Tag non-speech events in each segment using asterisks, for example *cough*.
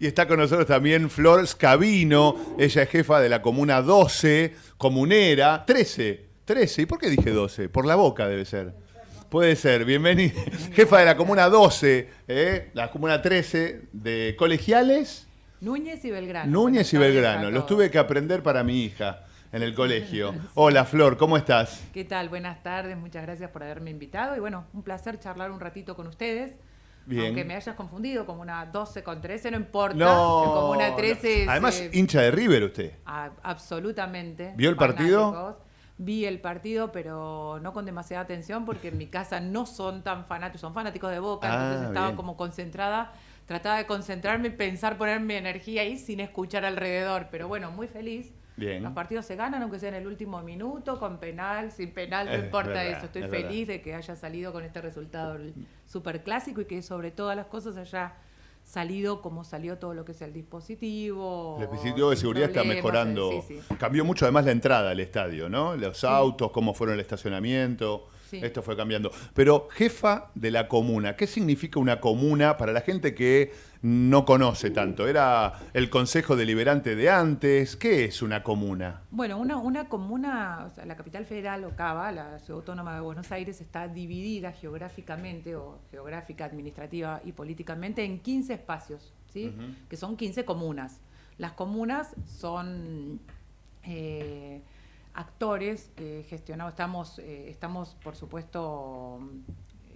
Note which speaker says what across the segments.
Speaker 1: Y está con nosotros también Flor Scavino, ella es jefa de la comuna 12, comunera, 13, 13, ¿y por qué dije 12? Por la boca debe ser. Puede ser, bienvenida. *laughs* Jefa de la comuna 12, ¿eh? la comuna 13 de colegiales.
Speaker 2: Núñez y Belgrano.
Speaker 1: Núñez y Belgrano, los tuve que aprender para mi hija en el colegio. Hola Flor, ¿cómo estás?
Speaker 2: ¿Qué tal? Buenas tardes, muchas gracias por haberme invitado y bueno, un placer charlar un ratito con ustedes. Bien. Aunque me hayas confundido como una 12 con 13, no importa.
Speaker 1: No,
Speaker 2: como una 13
Speaker 1: Además, hincha de River usted.
Speaker 2: absolutamente.
Speaker 1: ¿Vio el partido?
Speaker 2: Vi el partido, pero no con demasiada atención porque en mi casa no son tan fanáticos, son fanáticos de Boca, entonces ah, estaba como concentrada, trataba de concentrarme y pensar, poner mi energía ahí sin escuchar alrededor, pero bueno, muy feliz los partidos se ganan, aunque sea en el último minuto, con penal, sin penal, no importa eso. Estoy feliz de que haya salido con este resultado súper clásico y que sobre todas las cosas haya salido como salió todo lo que es el dispositivo.
Speaker 1: El dispositivo de seguridad está mejorando. Cambió mucho además la entrada al estadio, ¿no? Los autos, cómo fueron el estacionamiento. Esto fue cambiando. Pero jefa de la comuna, ¿qué significa una comuna para la gente que no conoce tanto? ¿Era el Consejo Deliberante de antes? ¿Qué es una comuna?
Speaker 2: Bueno, una, una comuna, o sea, la capital federal, Ocava, la ciudad autónoma de Buenos Aires, está dividida geográficamente, o geográfica, administrativa y políticamente, en 15 espacios, ¿sí? que son 15 comunas. Las comunas son... Eh, actores que gestionamos, estamos, eh, estamos por supuesto,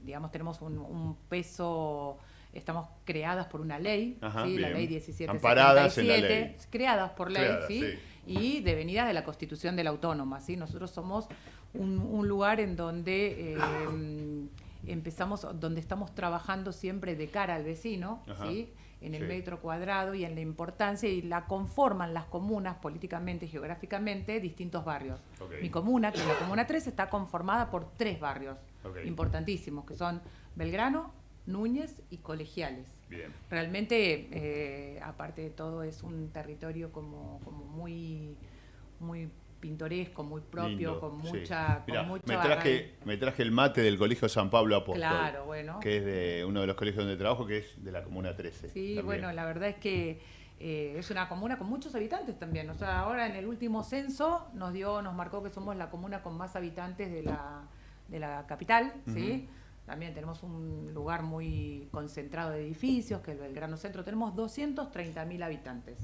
Speaker 2: digamos, tenemos un, peso, estamos creadas por una ley, la ley 1777, creadas por ley, ¿sí? y devenidas de la constitución de la autónoma. ¿sí? Nosotros somos un, lugar en donde... Eh, empezamos, donde estamos trabajando siempre de cara al vecino, ¿sí? en el metro cuadrado y en la importancia y la conforman las comunas políticamente, geográficamente, distintos barrios. Mi comuna, que es la Comuna 3, está conformada por tres barrios importantísimos, que son Belgrano, Núñez y Colegiales. Realmente, eh, aparte de todo, es un territorio como, como muy, muy pintoresco, muy propio, con mucha,
Speaker 1: me, traje, me traje el mate del Colegio San Pablo Apóstol.
Speaker 2: Claro, bueno.
Speaker 1: Que es de uno de los colegios donde trabajo, que es de la Comuna 13.
Speaker 2: Sí, bueno, la verdad es que eh, es una comuna con muchos habitantes también. O sea, ahora en el último censo nos dio, nos marcó que somos la comuna con más habitantes de la, de la capital, ¿sí? También tenemos un lugar muy concentrado de edificios, que es el Belgrano Centro. Tenemos 230.000 habitantes.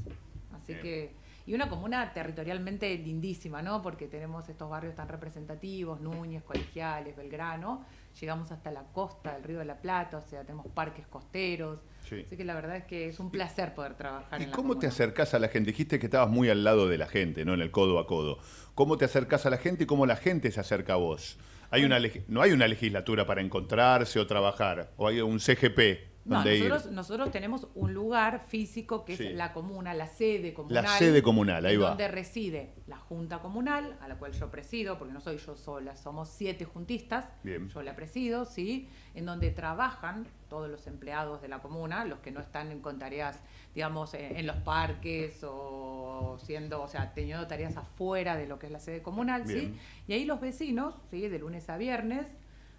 Speaker 2: Así que y una comuna territorialmente lindísima, ¿no? Porque tenemos estos barrios tan representativos, Núñez, Colegiales, Belgrano, llegamos hasta la costa del Río de la Plata, o sea, tenemos parques costeros. Así que la verdad es que es un placer poder trabajar.
Speaker 1: ¿Y cómo te acercás a la gente? Dijiste que estabas muy al lado de la gente, ¿no? En el codo a codo. ¿Cómo te acercás a la gente y cómo la gente se acerca a vos? Hay una, no hay una legislatura para encontrarse o trabajar, o hay un CGP
Speaker 2: no, nosotros, nosotros, tenemos un lugar físico que es la comuna, la sede comunal.
Speaker 1: La sede comunal, ahí va.
Speaker 2: Donde reside la Junta Comunal, a la cual yo presido, porque no soy yo sola, somos siete juntistas. Bien. Yo la presido, ¿sí? En donde trabajan todos los empleados de la comuna, los que no están con tareas, digamos, en, los parques o siendo, o sea, teniendo tareas afuera de lo que es la sede comunal, ¿sí? Y ahí los vecinos, ¿sí? De lunes a viernes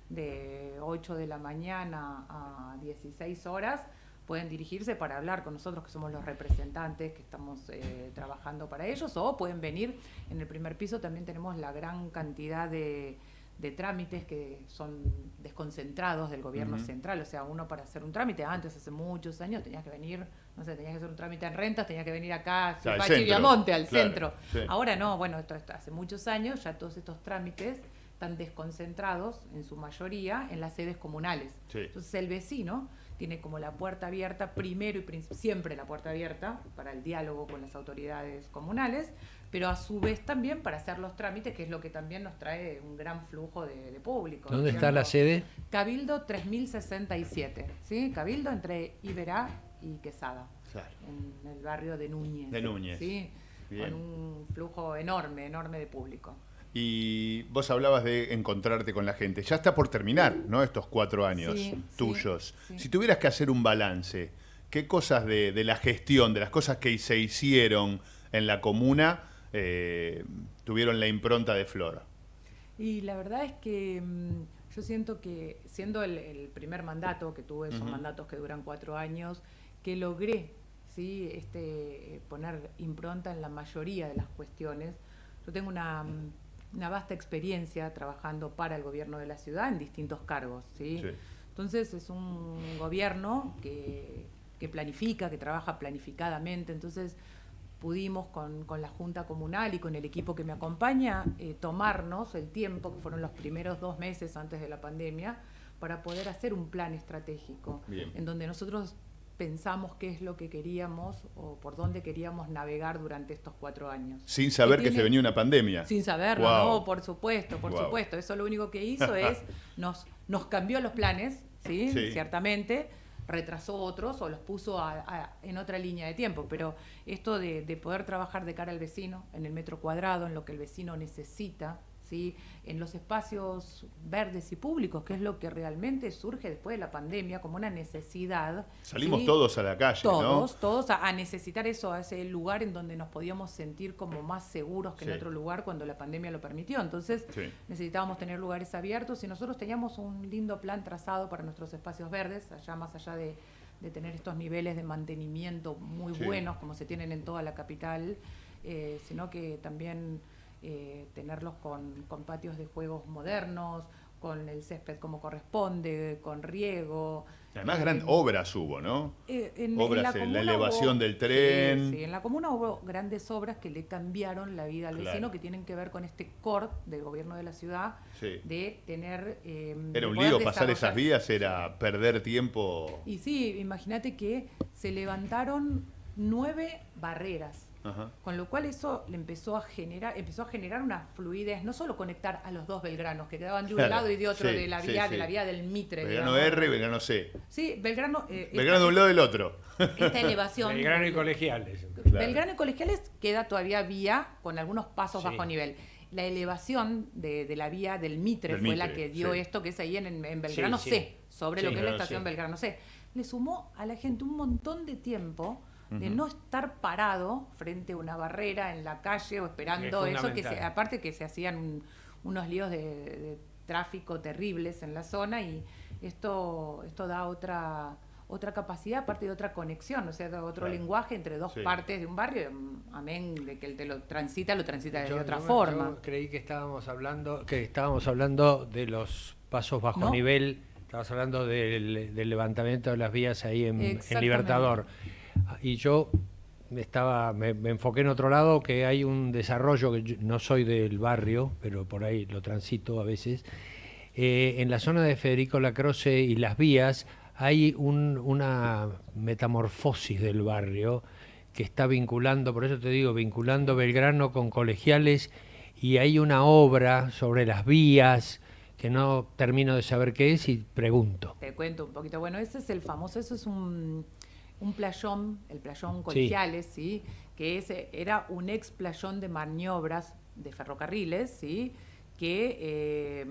Speaker 2: de 8 de la mañana a 16 horas, pueden dirigirse para hablar con nosotros, que somos los representantes que estamos eh, trabajando para ellos, o pueden venir. En el primer piso también tenemos la gran cantidad de, trámites que son desconcentrados del gobierno central. O sea, uno para hacer un trámite, antes, hace muchos años, tenías que venir, no sé, tenías que hacer un trámite en rentas, tenías que venir acá, a Chiviamonte, al centro. Ahora no, bueno, esto, esto hace muchos años, ya todos estos trámites están desconcentrados en su mayoría en las sedes comunales. Entonces el vecino tiene como la puerta abierta, primero y siempre la puerta abierta para el diálogo con las autoridades comunales, pero a su vez también para hacer los trámites, que es lo que también nos trae un gran flujo de, público.
Speaker 3: ¿Dónde está la sede?
Speaker 2: Cabildo 3067, ¿sí? Cabildo entre Iberá y Quesada, en el barrio de Núñez.
Speaker 1: De Núñez.
Speaker 2: ¿sí? Con un flujo enorme, enorme de público.
Speaker 1: Y vos hablabas de encontrarte con la gente. Ya está por terminar, ¿no? Estos cuatro años tuyos. Si tuvieras que hacer un balance, ¿qué cosas de, la gestión, de las cosas que se hicieron en la comuna, eh, tuvieron la impronta de Flora?
Speaker 2: Y la verdad es que mm, yo siento que, siendo el, primer mandato que tuve, son mandatos que duran cuatro años, que logré ¿sí? este, poner impronta en la mayoría de las cuestiones. Yo tengo una, una vasta experiencia trabajando para el gobierno de la ciudad en distintos cargos. ¿sí? Entonces es un gobierno que, que, planifica, que trabaja planificadamente. Entonces pudimos con, con, la Junta Comunal y con el equipo que me acompaña eh, tomarnos el tiempo, que fueron los primeros dos meses antes de la pandemia, para poder hacer un plan estratégico, en donde nosotros pensamos qué es lo que queríamos o por dónde queríamos navegar durante estos cuatro años.
Speaker 1: Sin saber que, se venía una pandemia.
Speaker 2: Sin saberlo, no, por supuesto, por supuesto. Eso lo único que hizo es *laughs* nos, nos cambió los planes, ¿sí? Ciertamente, retrasó otros o los puso en otra línea de tiempo, pero esto de, de poder trabajar de cara al vecino, en el metro cuadrado, en lo que el vecino necesita, en los espacios verdes y públicos, que es lo que realmente surge después de la pandemia como una necesidad.
Speaker 1: Salimos todos a la calle,
Speaker 2: todos, Todos a, necesitar eso, a ese lugar en donde nos podíamos sentir como más seguros que en otro lugar cuando la pandemia lo permitió. Entonces necesitábamos tener lugares abiertos y nosotros teníamos un lindo plan trazado para nuestros espacios verdes, allá más allá de, tener estos niveles de mantenimiento muy buenos como se tienen en toda la capital, eh, sino que también eh, tenerlos con, con, patios de juegos modernos, con el césped como corresponde, con riego.
Speaker 1: Además, grandes obras hubo, ¿no? Eh, en, obras, en la, elevación del tren.
Speaker 2: Sí, en la comuna hubo grandes obras que le cambiaron la vida al vecino, que tienen que ver con este core del gobierno de la ciudad, de tener...
Speaker 1: Eh, era un lío pasar esas vías, era perder tiempo.
Speaker 2: Y sí, imagínate que se levantaron nueve barreras con lo cual eso le empezó a generar, empezó a generar una fluidez, no solo conectar a los dos Belgranos, que quedaban de un lado y de otro de la vía, de la vía del Mitre.
Speaker 1: Belgrano R y Belgrano C.
Speaker 2: Sí, Belgrano.
Speaker 1: Eh, Belgrano de un lado y del otro.
Speaker 2: Esta elevación.
Speaker 3: Belgrano y colegiales.
Speaker 2: Belgrano y colegiales queda todavía vía con algunos pasos bajo nivel la elevación de, la vía del Mitre fue la que dio esto, que es ahí en, Belgrano C, sobre lo que es la estación Belgrano C. Le sumó a la gente un montón de tiempo de no estar parado frente a una barrera en la calle o esperando eso, que aparte que se hacían unos líos de, tráfico terribles en la zona y esto, esto da otra otra capacidad, aparte de otra conexión, o sea, otro lenguaje entre dos partes de un barrio, amén, de que el te lo transita, lo transita de otra forma.
Speaker 3: Yo creí que estábamos hablando, que estábamos hablando de los pasos bajo nivel, estabas hablando del, levantamiento de las vías ahí en, en Libertador y yo estaba me, enfoqué en otro lado que hay un desarrollo que no soy del barrio pero por ahí lo transito a veces. Eh, en la zona de Federico Lacroce y las vías hay una metamorfosis del barrio que está vinculando por eso te digo vinculando Belgrano con colegiales y hay una obra sobre las vías que no termino de saber qué es y pregunto.
Speaker 2: Te cuento un poquito. Bueno ese es el famoso eso es un un playón, el playón Colegiales, sí. que ese era un ex playón de maniobras de ferrocarriles, ¿sí? que eh,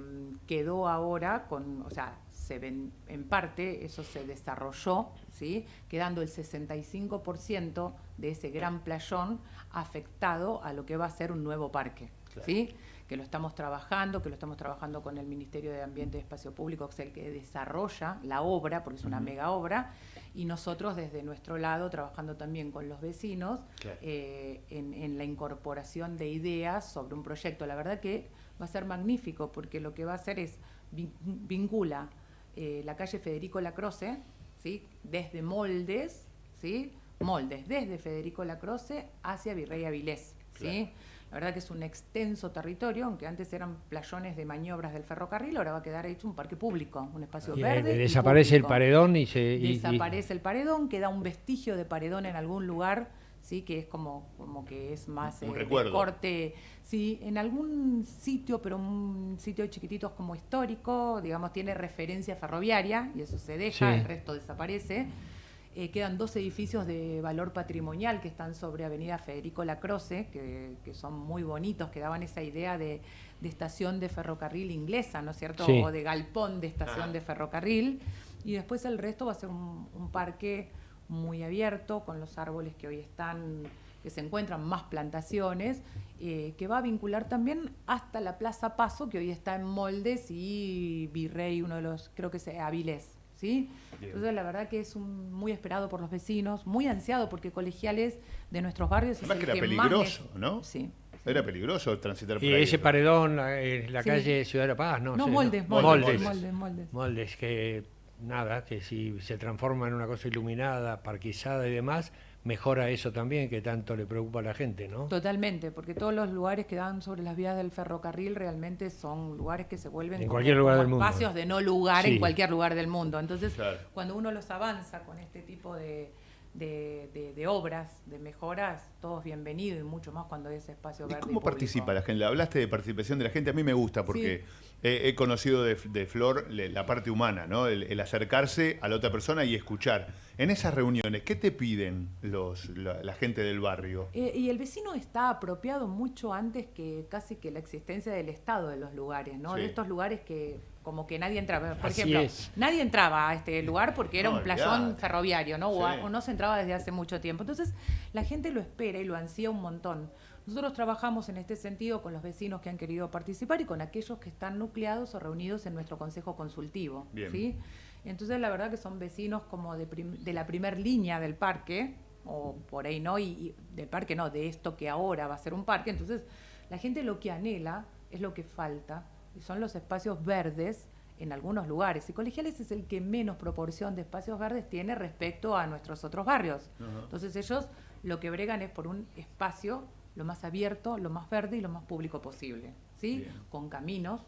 Speaker 2: quedó ahora con, o sea, se ven, en parte eso se desarrolló, ¿sí? quedando el 65% de ese gran playón afectado a lo que va a ser un nuevo parque. ¿sí? Que lo estamos trabajando, que lo estamos trabajando con el Ministerio de Ambiente y Espacio Público, que es el que desarrolla la obra, porque es una mega obra, y nosotros desde nuestro lado trabajando también con los vecinos eh, en, la incorporación de ideas sobre un proyecto. La verdad que va a ser magnífico, porque lo que va a hacer es vincula eh, la calle Federico Lacroce, ¿sí? desde Moldes, ¿sí? Moldes, desde Federico Lacroce hacia Virrey Avilés. ¿sí? La verdad que es un extenso territorio, aunque antes eran playones de maniobras del ferrocarril, ahora va a quedar hecho un parque público, un espacio verde.
Speaker 3: desaparece el paredón y se.
Speaker 2: desaparece el paredón, queda un vestigio de paredón en algún lugar, sí, que es como, como que es más
Speaker 1: un eh,
Speaker 2: corte. Sí, en algún sitio, pero un sitio chiquitito como histórico, digamos, tiene referencia ferroviaria y eso se deja, el resto desaparece. Eh, quedan dos edificios de valor patrimonial que están sobre Avenida Federico Lacroce, que, que son muy bonitos, que daban esa idea de, estación de ferrocarril inglesa, ¿no es cierto? O de galpón de estación de ferrocarril. Y después el resto va a ser un, parque muy abierto, con los árboles que hoy están que se encuentran más plantaciones, eh, que va a vincular también hasta la Plaza Paso, que hoy está en Moldes, y Virrey, uno de los, creo que es Avilés, ¿sí? Entonces, la verdad que es un, muy esperado por los vecinos, muy ansiado, porque colegiales de nuestros barrios
Speaker 1: Además que era peligroso, ¿no? Sí. Era peligroso transitar por
Speaker 3: y ese paredón, en la calle Ciudad de la Paz, ¿no?
Speaker 2: No, moldes, moldes, moldes, moldes,
Speaker 3: moldes. que nada, que si se transforma en una cosa iluminada, parquizada y demás, mejora eso también que tanto le preocupa a la gente, ¿no?
Speaker 2: Totalmente, porque todos los lugares que dan sobre las vías del ferrocarril realmente son lugares que se vuelven
Speaker 3: en cualquier lugar del mundo.
Speaker 2: espacios de no lugar en cualquier lugar del mundo. Entonces, cuando uno los avanza con este tipo de, de, obras, de mejoras, todos bienvenidos y mucho más cuando hay ese espacio verde.
Speaker 1: ¿Cómo participa la gente? Hablaste de participación de la gente, a mí me gusta porque he, conocido de, Flor la parte humana, ¿no? El, acercarse a la otra persona y escuchar. En esas reuniones, ¿qué te piden los, la, gente del barrio?
Speaker 2: Eh, y el vecino está apropiado mucho antes que casi que la existencia del Estado de los lugares, ¿no? De estos lugares que como que nadie entraba. Por ejemplo, nadie entraba a este lugar porque era un playón ferroviario, ¿no? O, no se entraba desde hace mucho tiempo. Entonces, la gente lo espera y lo ansía un montón. Nosotros trabajamos en este sentido con los vecinos que han querido participar y con aquellos que están nucleados o reunidos en nuestro consejo consultivo. ¿sí? Entonces, la verdad que son vecinos como de, de la primer línea del parque, o por ahí no, y, y del parque no, de esto que ahora va a ser un parque. Entonces, la gente lo que anhela es lo que falta son los espacios verdes en algunos lugares. Y Colegiales es el que menos proporción de espacios verdes tiene respecto a nuestros otros barrios. Entonces ellos lo que bregan es por un espacio lo más abierto, lo más verde y lo más público posible, ¿sí? Con caminos,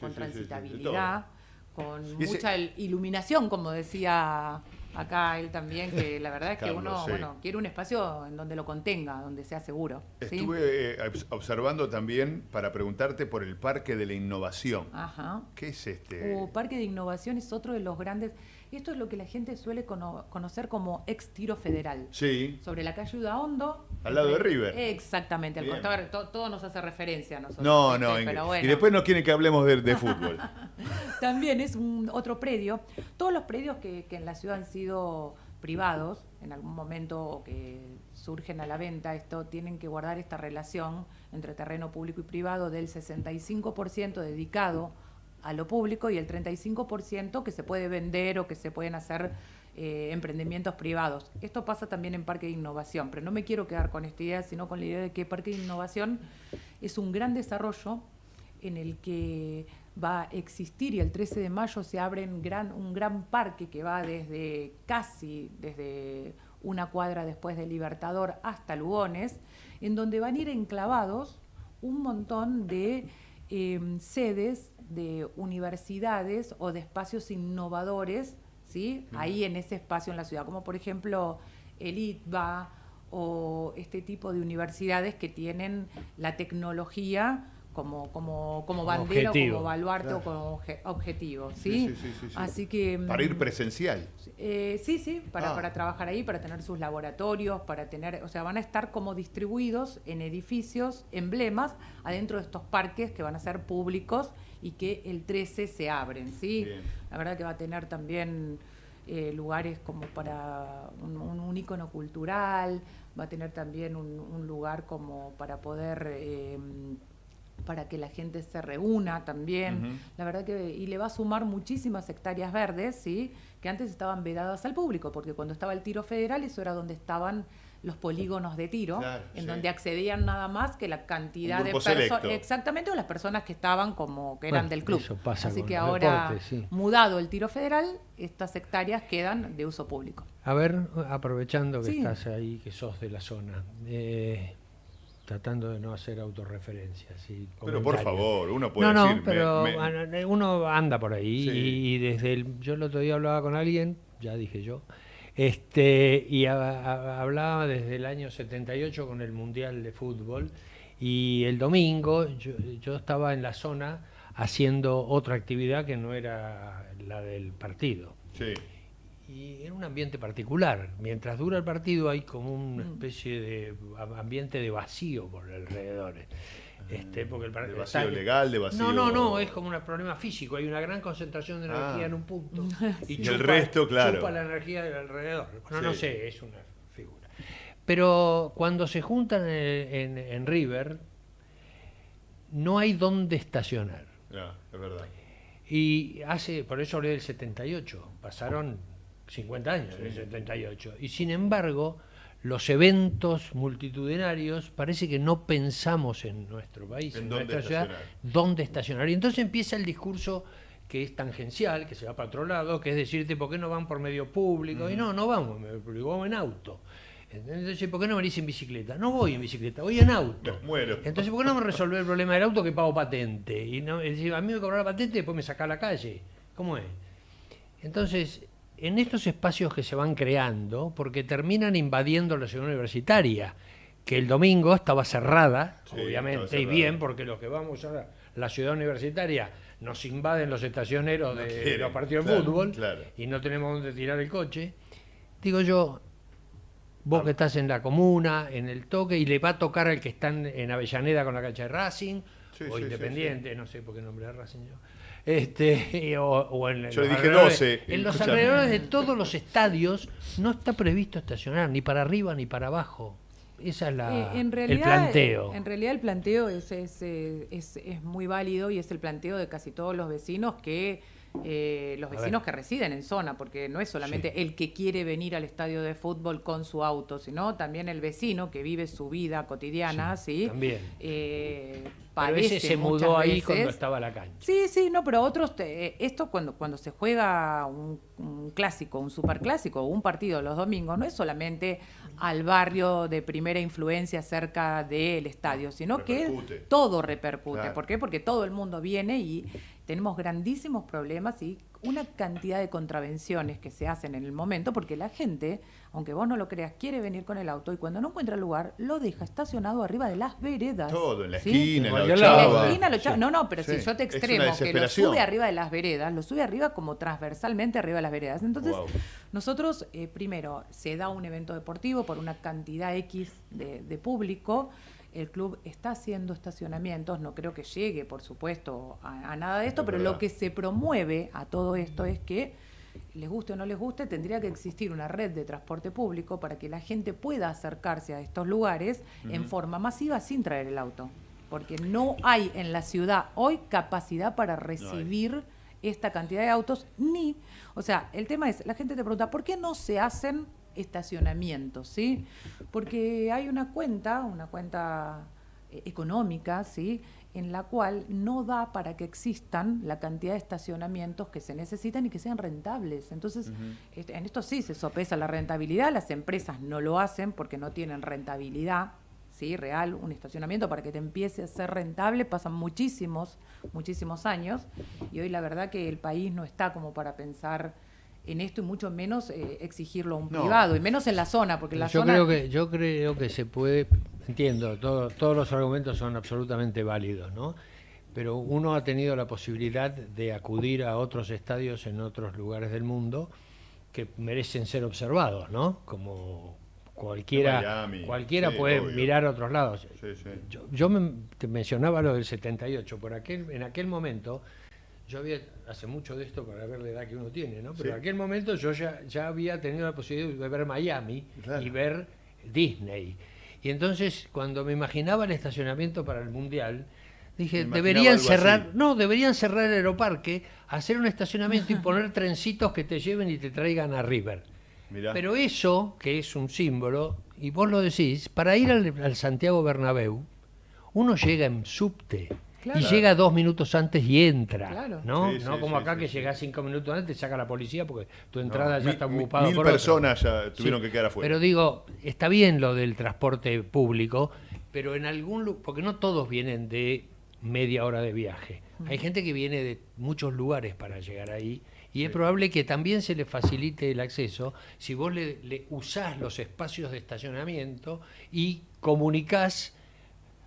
Speaker 2: con transitabilidad, con mucha iluminación, como decía acá él también, que la verdad es que uno bueno, quiere un espacio en donde lo contenga, donde sea seguro.
Speaker 1: Estuve eh, observando también para preguntarte por el Parque de la Innovación.
Speaker 2: Ajá.
Speaker 1: ¿Qué es este?
Speaker 2: Uh, Parque de Innovación es otro de los grandes... Esto es lo que la gente suele conocer como ex tiro federal.
Speaker 1: Sí.
Speaker 2: Sobre la calle Udaondo.
Speaker 1: Al lado de River.
Speaker 2: Exactamente, al costado. Todo, nos hace referencia a nosotros.
Speaker 1: No, no, y después no quieren que hablemos de, fútbol. *laughs*
Speaker 2: También es un otro predio. Todos los predios que, en la ciudad han sido privados en algún momento o que surgen a la venta, esto tienen que guardar esta relación entre terreno público y privado del 65% dedicado a lo público y el 35% que se puede vender o que se pueden hacer eh, emprendimientos privados. Esto pasa también en Parque de Innovación, pero no me quiero quedar con esta idea, sino con la idea de que Parque de Innovación es un gran desarrollo en el que va a existir y el 13 de mayo se abre un gran, parque que va desde casi, desde una cuadra después de Libertador hasta Lugones, en donde van a ir enclavados un montón de eh, sedes de universidades o de espacios innovadores, ¿sí? Ahí en ese espacio en la ciudad, como por ejemplo el ITBA o este tipo de universidades que tienen la tecnología como, como, como bandera, como baluarte o como objetivo. ¿sí? Así que.
Speaker 1: Para ir mm, presencial.
Speaker 2: Eh, sí, sí, para, ah. para trabajar ahí, para tener sus laboratorios, para tener. O sea, van a estar como distribuidos en edificios, emblemas, adentro de estos parques que van a ser públicos y que el 13 se abren. ¿sí? La verdad que va a tener también. Eh, lugares como para un, un, ícono cultural, va a tener también un, lugar como para poder eh, para que la gente se reúna también. La verdad que y le va a sumar muchísimas hectáreas verdes, ¿sí? que antes estaban vedadas al público, porque cuando estaba el tiro federal eso era donde estaban los polígonos de tiro, en donde accedían nada más que la cantidad de personas, exactamente, o las personas que estaban como que eran del club. Así que ahora, mudado el tiro federal, estas hectáreas quedan de uso público.
Speaker 3: A ver, aprovechando que estás ahí, que sos de la zona, eh, tratando de no hacer autorreferencias.
Speaker 1: pero por favor, uno puede no,
Speaker 3: no, pero uno anda por ahí y, desde el, yo el otro día hablaba con alguien, ya dije yo, este y hablaba desde el año 78 con el Mundial de Fútbol y el domingo yo, yo estaba en la zona haciendo otra actividad que no era la del partido.
Speaker 1: Sí
Speaker 3: y en un ambiente particular. Mientras dura el partido hay como una mm. especie de ambiente de vacío por alrededor. Este, porque el
Speaker 1: ¿De vacío legal, de vacío...
Speaker 3: No, no, no, es como un problema físico. Hay una gran concentración de energía ah. en un punto. *laughs*
Speaker 1: Y, el resto, claro.
Speaker 3: Chupa la energía del alrededor. Bueno, no sé, es una figura. Pero cuando se juntan en, en River, no hay dónde estacionar.
Speaker 1: Ya, es verdad.
Speaker 3: Y hace, por eso hablé del 78, pasaron 50 años en el 78. Y sin embargo, los eventos multitudinarios, parece que no pensamos en nuestro país, en, nuestra ciudad, dónde estacionar. Y entonces empieza el discurso que es tangencial, que se va para otro lado, que es decirte, ¿por qué no van por medio público? Y no, no vamos, me vamos en auto. Entonces, ¿por qué no venís en bicicleta? No voy en bicicleta, voy en auto. *laughs*
Speaker 1: muero.
Speaker 3: Entonces, ¿por qué no me resolver el problema del auto que pago patente? Y no, a mí me cobra la patente y después me saca a la calle. ¿Cómo es? Entonces, en estos espacios que se van creando, porque terminan invadiendo la ciudad universitaria, que el domingo estaba cerrada, obviamente, y bien, porque los que vamos a la ciudad universitaria nos invaden los estacioneros de los partidos de fútbol y no tenemos dónde tirar el coche. Digo yo, vos que estás en la comuna, en el toque, y le va a tocar al que están en Avellaneda con la cancha de Racing, o Independiente, no sé por qué nombre Racing yo este, o, en,
Speaker 1: Yo le dije 12.
Speaker 3: En los alrededores de todos los estadios no está previsto estacionar, ni para arriba ni para abajo. Esa es la, eh, el planteo.
Speaker 2: En realidad el planteo es, es, es, es, muy válido y es el planteo de casi todos los vecinos que eh, los vecinos que residen en zona, porque no es solamente el que quiere venir al estadio de fútbol con su auto, sino también el vecino que vive su vida cotidiana, ¿sí?
Speaker 3: También.
Speaker 2: Eh,
Speaker 3: se mudó ahí cuando estaba la cancha.
Speaker 2: Sí, sí, no, pero otros, esto cuando, cuando se juega un, un clásico, un superclásico o un partido los domingos, no es solamente al barrio de primera influencia cerca del estadio, sino que todo repercute. ¿Por qué? Porque todo el mundo viene y tenemos grandísimos problemas y una cantidad de contravenciones que se hacen en el momento, porque la gente, aunque vos no lo creas, quiere venir con el auto y cuando no encuentra lugar, lo deja estacionado arriba de las veredas.
Speaker 1: Todo, en la esquina, en la
Speaker 2: esquina, No, no, pero si yo te extremo que lo sube arriba de las veredas, lo sube arriba como transversalmente arriba de las veredas. Entonces, nosotros, eh, primero, se da un evento deportivo por una cantidad X de, de público, el club está haciendo estacionamientos, no creo que llegue, por supuesto, a, nada de esto, pero lo que se promueve a todo esto es que, les guste o no les guste, tendría que existir una red de transporte público para que la gente pueda acercarse a estos lugares en forma masiva sin traer el auto. Porque no hay en la ciudad hoy capacidad para recibir esta cantidad de autos, ni, o sea, el tema es, la gente te pregunta, ¿por qué no se hacen estacionamientos, ¿sí? Porque hay una cuenta, una cuenta eh, económica, ¿sí? en la cual no da para que existan la cantidad de estacionamientos que se necesitan y que sean rentables. Entonces, este, en esto sí se sopesa la rentabilidad, las empresas no lo hacen porque no tienen rentabilidad, ¿sí? real, un estacionamiento para que te empiece a ser rentable, pasan muchísimos, muchísimos años, y hoy la verdad que el país no está como para pensar en esto y mucho menos eh, exigirlo a un privado, y menos en la zona, porque la
Speaker 3: yo
Speaker 2: zona...
Speaker 3: Creo que, yo creo que se puede, entiendo, todos los argumentos son absolutamente válidos, ¿no? Pero uno ha tenido la posibilidad de acudir a otros estadios en otros lugares del mundo que merecen ser observados, ¿no? Como cualquiera cualquiera puede mirar a otros lados. Yo, te mencionaba lo del 78, por aquel, en aquel momento yo había, hace mucho de esto para ver la edad que uno tiene, ¿no? Pero en aquel momento yo ya, ya había tenido la posibilidad de ver Miami y ver Disney. Y entonces, cuando me imaginaba el estacionamiento para el Mundial, dije, deberían cerrar, no, deberían cerrar el aeroparque, hacer un estacionamiento y poner trencitos que te lleven y te traigan a River. Pero eso, que es un símbolo, y vos lo decís, para ir al, al Santiago Bernabéu, uno llega en subte. Y llega dos minutos antes y entra, ¿no? no como acá que llega cinco minutos antes, saca la policía porque tu entrada ya está ocupada
Speaker 1: mil personas ya tuvieron que quedar afuera.
Speaker 3: Pero digo, está bien lo del transporte público, pero en algún porque no todos vienen de media hora de viaje. Hay gente que viene de muchos lugares para llegar ahí y es probable que también se le facilite el acceso si vos le, le usás los espacios de estacionamiento y comunicás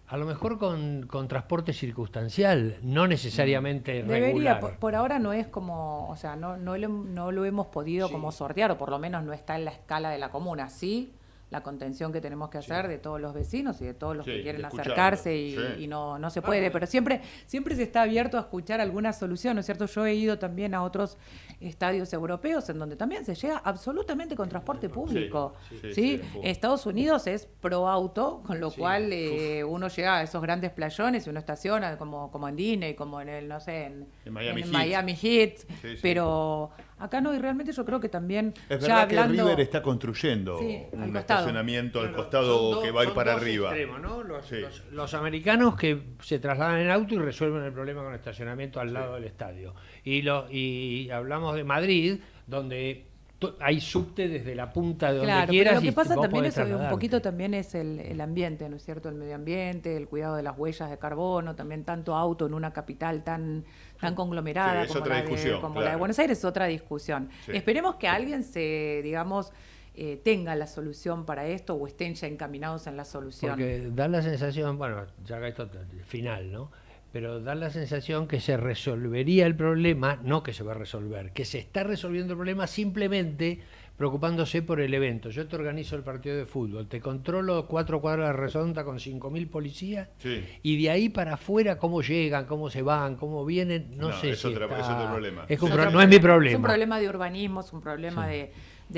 Speaker 3: a lo mejor con, transporte circunstancial, no necesariamente
Speaker 2: Debería, Por, ahora no es como, o sea, no, no, lo, no lo hemos podido como sortear, o por lo menos no está en la escala de la comuna. Sí, la contención que tenemos que hacer de todos los vecinos y de todos los que quieren acercarse y, no, no se puede, pero siempre, siempre se está abierto a escuchar alguna solución, ¿no es cierto? Yo he ido también a otros estadios europeos en donde también se llega absolutamente con transporte público, ¿sí? Estados Unidos es pro auto, con lo cual eh, uno llega a esos grandes playones y uno estaciona como, como en Disney, como en el, no sé, en,
Speaker 1: Miami,
Speaker 2: Miami Heat, pero Acá no, y realmente yo creo que también.
Speaker 1: Es verdad que River está construyendo un estacionamiento al costado que va a ir para arriba.
Speaker 3: los, americanos que se trasladan en auto y resuelven el problema con el estacionamiento al lado del estadio. Y, lo, y hablamos de Madrid, donde hay subte desde la punta de donde claro, quieras.
Speaker 2: Pero lo que pasa también es un poquito también es el, ambiente, ¿no es cierto? El medio ambiente, el cuidado de las huellas de carbono, también tanto auto en una capital tan tan conglomerada como, la de, Buenos Aires es otra discusión. Esperemos que alguien se, digamos, eh, tenga la solución para esto o estén ya encaminados en la solución.
Speaker 3: Porque da la sensación, bueno, ya que esto final, ¿no? Pero da la sensación que se resolvería el problema, no que se va a resolver, que se está resolviendo el problema simplemente preocupándose por el evento. Yo te organizo el partido de fútbol, te controlo cuatro cuadras de redonda con cinco mil policías y de ahí para afuera cómo llegan, cómo se van, cómo vienen, no, sé
Speaker 1: es
Speaker 3: si
Speaker 1: otro problema.
Speaker 3: Es no es mi problema. Es
Speaker 2: un problema de urbanismo, es un problema de,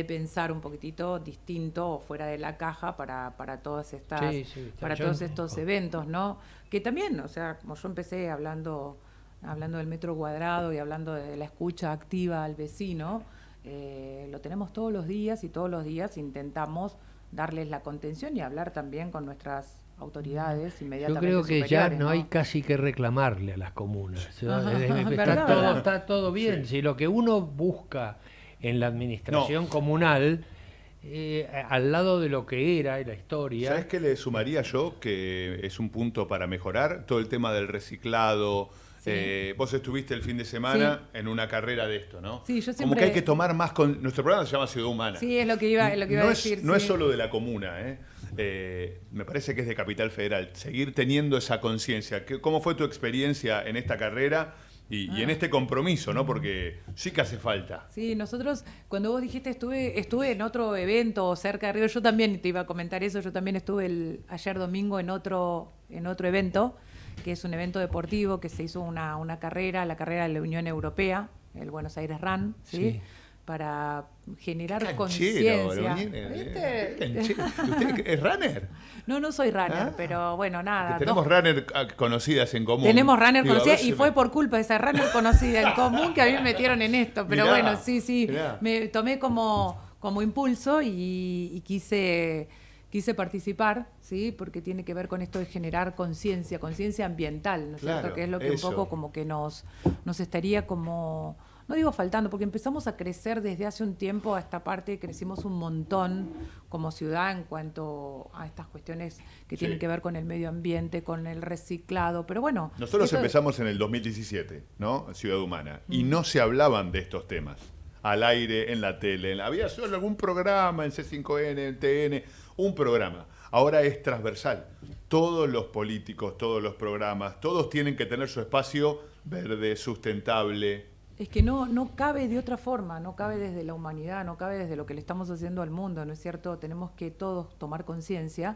Speaker 2: pensar un poquitito distinto o fuera de la caja para, para todas estas para todos estos eventos, ¿no? Que también, o sea, como yo empecé hablando hablando del metro cuadrado y hablando de la escucha activa al vecino, eh, lo tenemos todos los días y todos los días intentamos darles la contención y hablar también con nuestras autoridades inmediatamente.
Speaker 3: Yo creo que ya no, hay casi que reclamarle a las comunas. *laughs* está, todo, bien. Si lo que uno busca en la administración comunal, eh, al lado de lo que era y la historia.
Speaker 1: ¿Sabes qué le sumaría yo? Que es un punto para mejorar todo el tema del reciclado eh, vos estuviste el fin de semana en una carrera de esto, ¿no?
Speaker 2: Sí, yo siempre...
Speaker 1: Como que hay que tomar más con... Nuestro programa se llama Ciudad Humana.
Speaker 2: Sí, es lo que iba, lo que iba
Speaker 1: no
Speaker 2: a decir.
Speaker 1: Es, no es solo de la comuna, ¿eh? ¿eh? me parece que es de Capital Federal. Seguir teniendo esa conciencia. ¿Cómo fue tu experiencia en esta carrera? Y, en ah. este compromiso, ¿no? Porque sí que hace falta.
Speaker 2: Sí, nosotros, cuando vos dijiste estuve, estuve en otro evento cerca de Río, yo también te iba a comentar eso, yo también estuve el, ayer domingo en otro, en otro evento que es un evento deportivo que se hizo una, una carrera, la carrera de la Unión Europea, el Buenos Aires Run, ¿sí? Para generar conciencia.
Speaker 1: ¿Usted es runner?
Speaker 2: No, no soy runner, ah. pero bueno, nada.
Speaker 1: tenemos runner ah, conocidas en común.
Speaker 2: Tenemos runner conocidas y fue por culpa de esa runner conocida en común que a mí me metieron en esto. Pero bueno, sí, sí, me tomé como, como impulso y quise quise participar, ¿sí? porque tiene que ver con esto de generar conciencia, conciencia ambiental, ¿no es cierto? Que es lo que un poco como que nos, nos estaría como, no digo faltando, porque empezamos a crecer desde hace un tiempo a esta parte, crecimos un montón como ciudad en cuanto a estas cuestiones que tienen que ver con el medio ambiente, con el reciclado, pero bueno.
Speaker 1: Nosotros empezamos en el 2017, ¿no? Ciudad Humana, y no se hablaban de estos temas al aire, en la tele. Había solo algún programa en C5N, en TN, un programa. Ahora es transversal. Todos los políticos, todos los programas, todos tienen que tener su espacio verde, sustentable.
Speaker 2: Es que no, no cabe de otra forma, no cabe desde la humanidad, no cabe desde lo que le estamos haciendo al mundo, ¿no es cierto? Tenemos que todos tomar conciencia.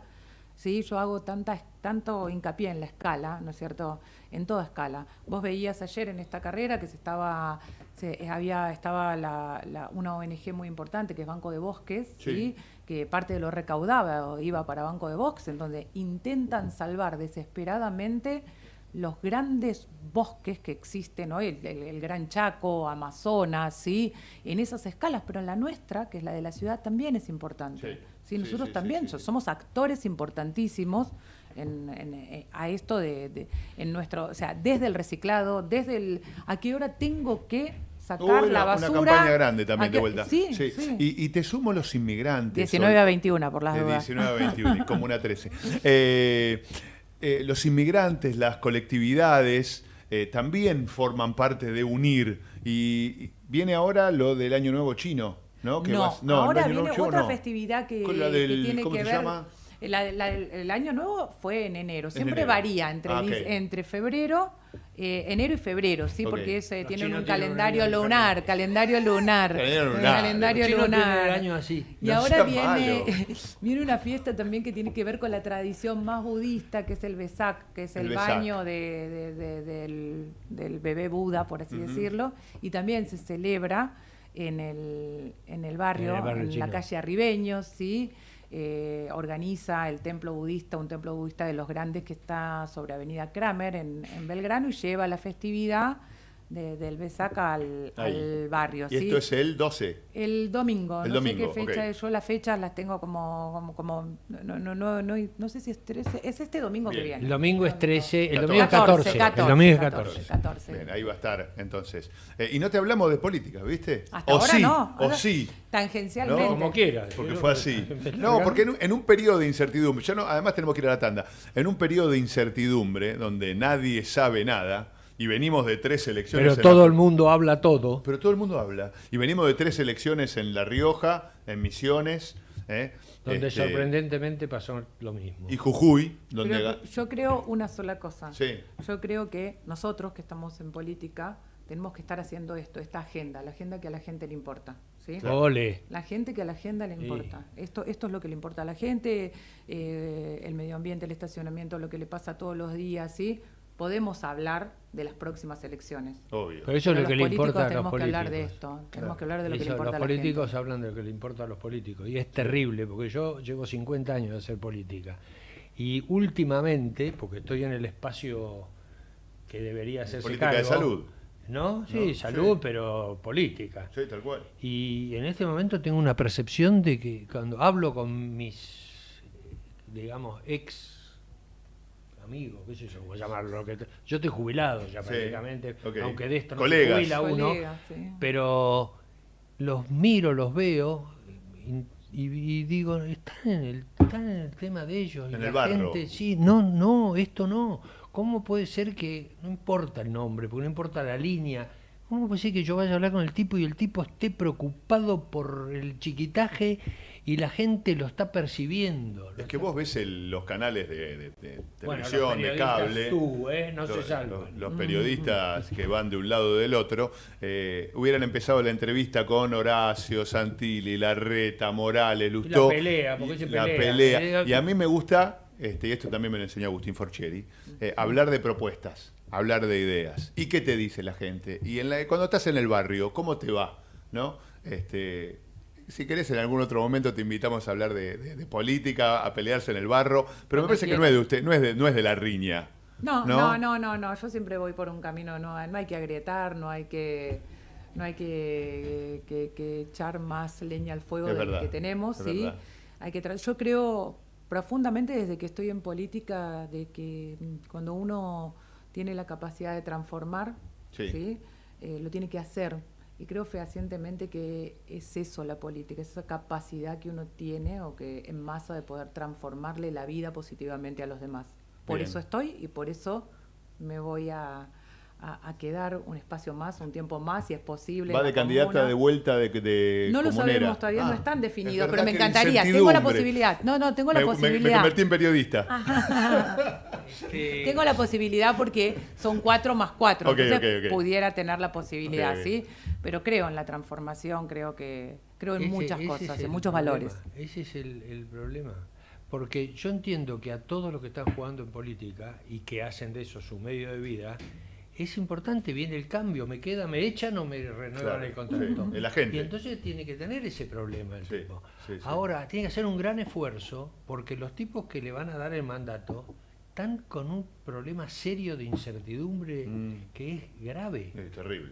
Speaker 2: ¿sí? Yo hago tanta, tanto hincapié en la escala, ¿no es cierto? En toda escala. Vos veías ayer en esta carrera que se estaba, se, había, estaba la, una ONG muy importante que es Banco de Bosques, ¿sí? que parte de lo recaudaba iba para Banco de Box, en donde intentan salvar desesperadamente los grandes bosques que existen hoy, el, Gran Chaco, Amazonas, ¿sí? en esas escalas, pero en la nuestra, que es la de la ciudad, también es importante. Sí. Nosotros también somos actores importantísimos en, eh, a esto de, en nuestro, o sea, desde el reciclado, desde el a qué hora tengo que sacar la basura.
Speaker 1: Una campaña grande también de vuelta. Sí, Y, te sumo los inmigrantes.
Speaker 2: 19 a 21, por las dudas.
Speaker 1: 19 a 21, como una 13. *laughs* Eh, eh, los inmigrantes, las colectividades, eh, también forman parte de unir. Y viene ahora lo del Año Nuevo Chino, ¿no?
Speaker 2: no, ahora viene otra festividad que, tiene que ver... Llama? el, año nuevo fue en enero. Siempre varía entre, ah, entre febrero, eh, enero y febrero, ¿sí? Porque ese, tienen un calendario lunar, calendario lunar. *laughs* Calendario lunar.
Speaker 3: año así.
Speaker 2: Y ahora viene, *laughs* viene una fiesta también que tiene que ver con la tradición más budista, que es el Besak, que es el, baño del, bebé Buda, por así decirlo. Y también se celebra en el, en el barrio, en, la calle Arribeños, ¿sí? Eh, organiza el templo budista, un templo budista de los grandes que está sobre Avenida Kramer en, en Belgrano y lleva la festividad del Besaca al, al, barrio.
Speaker 1: ¿Y esto es el 12?
Speaker 2: El domingo. no sé qué fecha Yo las fechas las tengo como... como, no, no, no, no, sé si es 13. Es este domingo que viene.
Speaker 3: El domingo es 13. El domingo es 14. 14 el domingo es 14.
Speaker 1: 14. Bien, ahí va a estar entonces. Eh, y no te hablamos de política, ¿viste?
Speaker 2: Hasta
Speaker 1: o
Speaker 2: ahora
Speaker 1: sí,
Speaker 2: no.
Speaker 1: O sí.
Speaker 2: Tangencialmente.
Speaker 3: Como quieras.
Speaker 1: Porque fue así. *laughs* No, porque en un, en un periodo de incertidumbre, ya no, además tenemos que ir a la tanda, en un periodo de incertidumbre donde nadie sabe nada, y venimos de tres elecciones.
Speaker 3: Pero todo el mundo habla todo.
Speaker 1: Pero todo el mundo habla. Y venimos de tres elecciones en La Rioja, en Misiones. ¿eh?
Speaker 3: Donde este, sorprendentemente pasó lo mismo.
Speaker 1: Y Jujuy, donde...
Speaker 2: yo creo una sola cosa.
Speaker 1: Sí.
Speaker 2: Yo creo que nosotros que estamos en política tenemos que estar haciendo esto, esta agenda, la agenda que a la gente le importa. ¿sí? La gente que a la agenda le importa. Esto, esto es lo que le importa a la gente, eh, el medio ambiente, el estacionamiento, lo que le pasa todos los días, ¿sí? Podemos hablar de las próximas elecciones.
Speaker 1: Obvio.
Speaker 3: Pero eso es lo que le importa a los políticos.
Speaker 2: Tenemos que hablar de esto. Tenemos que hablar de lo que le importa
Speaker 3: a
Speaker 2: la
Speaker 3: Los políticos hablan de lo que le importa a los políticos. Y es terrible, porque yo llevo 50 años de hacer política. Y últimamente, porque estoy en el espacio que debería ser
Speaker 1: Política de salud.
Speaker 3: ¿No? Sí, salud, pero política.
Speaker 1: Sí, tal cual.
Speaker 3: Y en este momento tengo una percepción de que cuando hablo con mis, digamos, ex amigo, qué sé yo, voy a llamarlo. Que yo estoy jubilado ya prácticamente, aunque de esto no se jubila uno, pero los miro, los veo y, digo, están en, el, están en el tema de ellos.
Speaker 1: En y la gente,
Speaker 3: sí, no, no, esto no. ¿Cómo puede ser que, no importa el nombre, porque no importa la línea, ¿cómo puede ser que yo vaya a hablar con el tipo y el tipo esté preocupado por el chiquitaje y la gente lo está percibiendo.
Speaker 1: es que vos ves los canales de, televisión, de cable.
Speaker 3: Tú, ¿eh? no
Speaker 1: los,
Speaker 3: se
Speaker 1: los, periodistas *laughs* que van de un lado o del otro, eh, hubieran empezado la entrevista con Horacio, Santilli, Larreta, Morales, Lustó.
Speaker 3: la pelea, porque se
Speaker 1: pelea. La pelea. Y a mí me gusta, este, y esto también me lo enseñó Agustín Forcheri, eh, hablar de propuestas, hablar de ideas. ¿Y qué te dice la gente? Y en la, cuando estás en el barrio, ¿cómo te va? ¿No? Este, si querés, en algún otro momento te invitamos a hablar de, política, a pelearse en el barro, pero me parece que no es de usted, no es de, no es de la riña.
Speaker 2: No, no, no, no, no, yo siempre voy por un camino, no, no hay que agrietar, no hay que no hay que, echar más leña al fuego de que tenemos, ¿sí? Hay que yo creo profundamente desde que estoy en política de que cuando uno tiene la capacidad de transformar, ¿sí? Eh, lo tiene que hacer y creo fehacientemente que es eso la política, esa capacidad que uno tiene o que en masa de poder transformarle la vida positivamente a los demás. Por eso estoy y por eso me voy a, a, quedar un espacio más, un tiempo más, si es posible.
Speaker 1: ¿Va de candidata de vuelta de, de
Speaker 2: No lo sabemos todavía, no ah, están definidos, pero me encantaría. Tengo la posibilidad. No, no, tengo la posibilidad. Me,
Speaker 1: convertí en periodista. *laughs*
Speaker 2: Tengo la posibilidad porque son cuatro más cuatro. entonces pudiera tener la posibilidad, ¿sí? Pero creo en la transformación, creo que creo en muchas cosas, en muchos valores.
Speaker 3: Ese es el, el problema. Porque yo entiendo que a todos los que están jugando en política y que hacen de eso su medio de vida, es importante, viene el cambio, me queda, me echan o me renuevan el contrato.
Speaker 1: Y
Speaker 3: entonces tiene que tener ese problema el tipo. Ahora, tiene que hacer un gran esfuerzo porque los tipos que le van a dar el mandato están con un problema serio de incertidumbre mm. que es grave.
Speaker 1: Es terrible.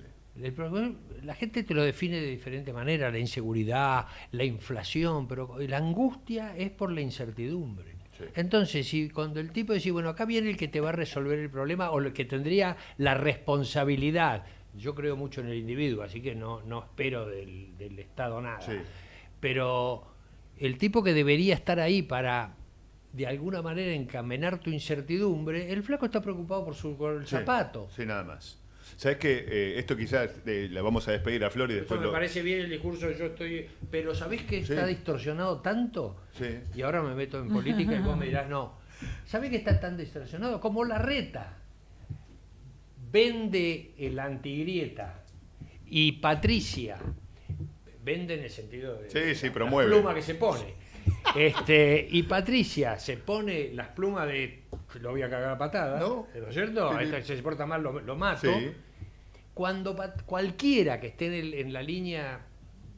Speaker 3: la gente te lo define de diferente manera, la inseguridad, la inflación, pero la angustia es por la incertidumbre. Entonces, si cuando el tipo dice, bueno, acá viene el que te va a resolver el problema o el que tendría la responsabilidad, yo creo mucho en el individuo, así que no, no espero del, Estado nada, pero el tipo que debería estar ahí para de alguna manera encaminar tu incertidumbre, el flaco está preocupado por su el zapato.
Speaker 1: Sí, nada más. ¿Sabes que eh, esto quizás eh, la vamos a despedir a Flor y después.
Speaker 3: me parece bien el discurso, yo estoy. Pero ¿sabés que está distorsionado tanto? Sí. Y ahora me meto en política y vos me dirás, no. ¿Sabés que está tan distorsionado? Como la reta. Vende el antigrieta y Patricia. Vende en el sentido de.
Speaker 1: Sí, sí, promueve.
Speaker 3: La pluma que se pone. Este, y Patricia se pone las plumas de lo voy a cagar a patada, ¿no? es cierto? Si se porta mal lo, lo mato. Sí cuando cualquiera que esté en, la línea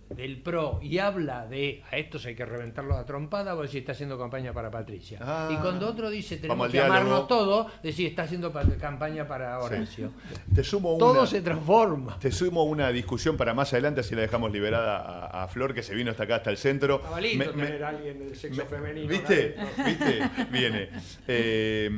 Speaker 3: del PRO y habla de a estos hay que reventarlos a trompada, vos decís está haciendo campaña para Patricia. Ah. y cuando otro dice tenemos que amarnos todos, decís está haciendo campaña para Horacio.
Speaker 1: Te sumo
Speaker 3: Todo se transforma.
Speaker 1: Te sumo una discusión para más adelante, así la dejamos liberada a, Flor, que se vino hasta acá, hasta el centro.
Speaker 3: Me, tener alguien del sexo femenino.
Speaker 1: ¿Viste? ¿Viste? Viene. Eh,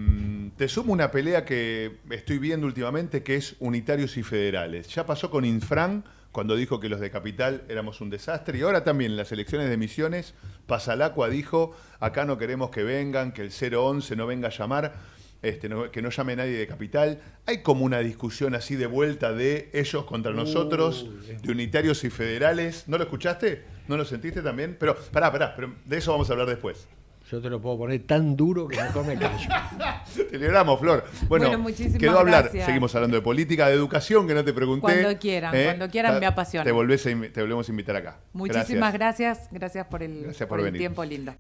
Speaker 1: te sumo una pelea que estoy viendo últimamente que es unitarios y federales. Ya pasó con Infran cuando dijo que los de Capital éramos un desastre y ahora también en las elecciones de Misiones, Pasalacua dijo, acá no queremos que vengan, que el 011 no venga a llamar. Este, que no llame nadie de capital. Hay como una discusión así de vuelta de ellos contra nosotros, de unitarios y federales. ¿No lo escuchaste? ¿No lo sentiste también? Pero, pará, pará, pero de eso vamos a hablar después.
Speaker 3: Yo te lo puedo poner tan duro que no me callo. *laughs*
Speaker 1: te libramos, Flor. Bueno, quedó hablar. Seguimos hablando de política, de educación, que no te pregunté.
Speaker 2: Cuando quieran, ¿eh? cuando quieran me apasiona.
Speaker 1: Te, volvés te volvemos a invitar acá.
Speaker 2: Muchísimas gracias. Gracias, por el, por el tiempo lindo.